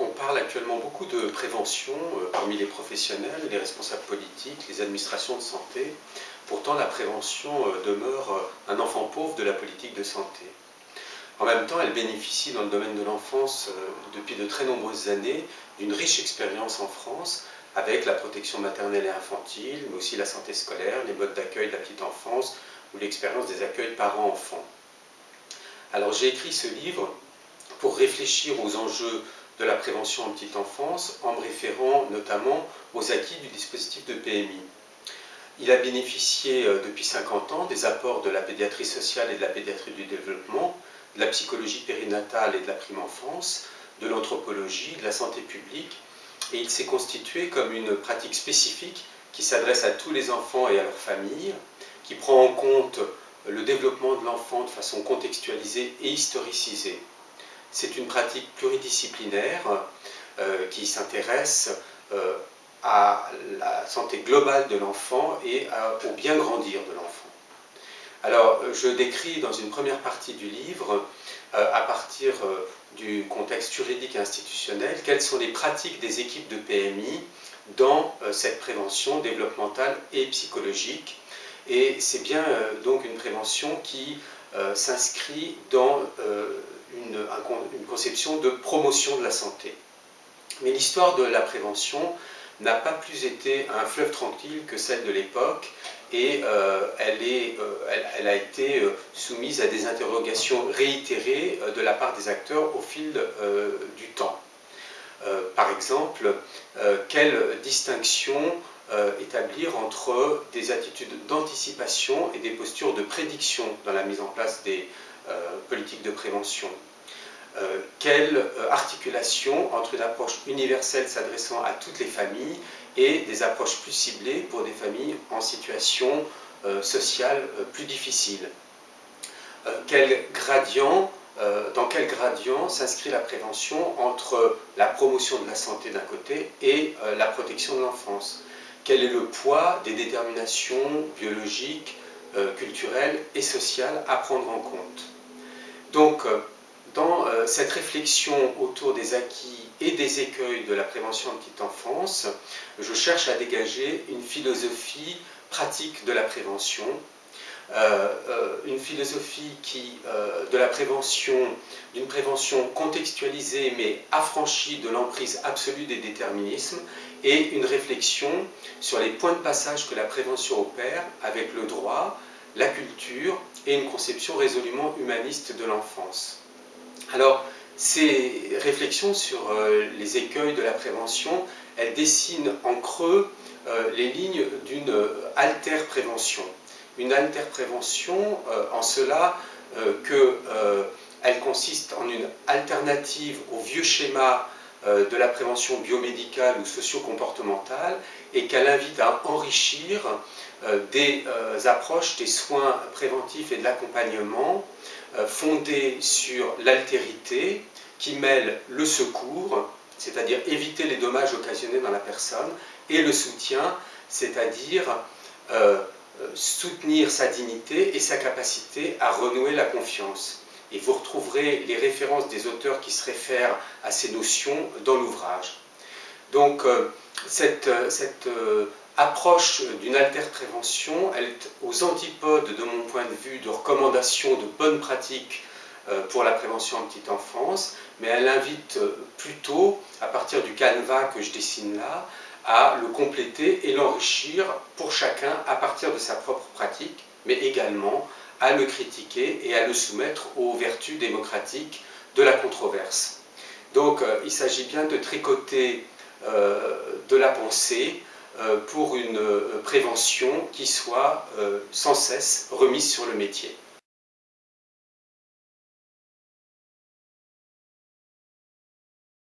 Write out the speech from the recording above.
On parle actuellement beaucoup de prévention euh, parmi les professionnels, les responsables politiques, les administrations de santé. Pourtant, la prévention euh, demeure euh, un enfant pauvre de la politique de santé. En même temps, elle bénéficie dans le domaine de l'enfance depuis de très nombreuses années d'une riche expérience en France avec la protection maternelle et infantile, mais aussi la santé scolaire, les modes d'accueil de la petite enfance ou l'expérience des accueils parents-enfants. Alors j'ai écrit ce livre pour réfléchir aux enjeux de la prévention en petite enfance en me référant notamment aux acquis du dispositif de PMI. Il a bénéficié euh, depuis 50 ans des apports de la pédiatrie sociale et de la pédiatrie du développement, de la psychologie périnatale et de la prime enfance, de l'anthropologie, de la santé publique, et il s'est constitué comme une pratique spécifique qui s'adresse à tous les enfants et à leurs familles, qui prend en compte le développement de l'enfant de façon contextualisée et historicisée. C'est une pratique pluridisciplinaire euh, qui s'intéresse euh, à la santé globale de l'enfant et au bien grandir de l'enfant. Alors, je décris dans une première partie du livre, euh, à partir du contexte juridique et institutionnel, quelles sont les pratiques des équipes de PMI dans cette prévention développementale et psychologique. Et c'est bien donc une prévention qui s'inscrit dans une, conception de promotion de la santé. Mais l'histoire de la prévention n'a pas plus été un fleuve tranquille que celle de l'époque et euh, elle, est, euh, elle, a été euh, soumise à des interrogations réitérées de la part des acteurs au fil du temps. par exemple, quelle distinction établir entre des attitudes d'anticipation et des postures de prédiction dans la mise en place des politiques de prévention. Euh, quelle euh, articulation entre une approche universelle s'adressant à toutes les familles et des approches plus ciblées pour des familles en situation euh, sociale plus difficile? Dans quel gradient s'inscrit la prévention entre la promotion de la santé d'un côté et la protection de l'enfance? Quel est le poids des déterminations biologiques, culturelles et sociales à prendre en compte? Donc, dans euh, cette réflexion autour des acquis et des écueils de la prévention de petite enfance, je cherche à dégager une philosophie pratique de la prévention, euh, euh, une philosophie de la prévention, d'une prévention contextualisée mais affranchie de l'emprise absolue des déterminismes, et une réflexion sur les points de passage que la prévention opère avec le droit, la culture et une conception résolument humaniste de l'enfance. Alors, ces réflexions sur euh, les écueils de la prévention, elles dessinent en creux euh, les lignes d'une alter-prévention. Une alter-prévention en cela qu'elle consiste en une alternative au vieux schéma de la prévention biomédicale ou socio-comportementale et qu'elle invite à enrichir des approches des soins préventifs et de l'accompagnement euh, fondée sur l'altérité qui mêle le secours, c'est-à-dire éviter les dommages occasionnés dans la personne, et le soutien, c'est-à-dire euh, soutenir sa dignité et sa capacité à renouer la confiance. Et vous retrouverez les références des auteurs qui se réfèrent à ces notions dans l'ouvrage. Donc, euh, cette, cette approche d'une alter-prévention, elle est aux antipodes, de mon point de vue, de recommandations de bonnes pratiques euh, pour la prévention en petite enfance, mais elle invite euh, plutôt, à partir du canevas que je dessine là, à le compléter et l'enrichir pour chacun à partir de sa propre pratique, mais également à le critiquer et à le soumettre aux vertus démocratiques de la controverse. Donc euh, il s'agit bien de tricoter de la pensée euh, pour une euh, prévention qui soit euh, sans cesse remise sur le métier.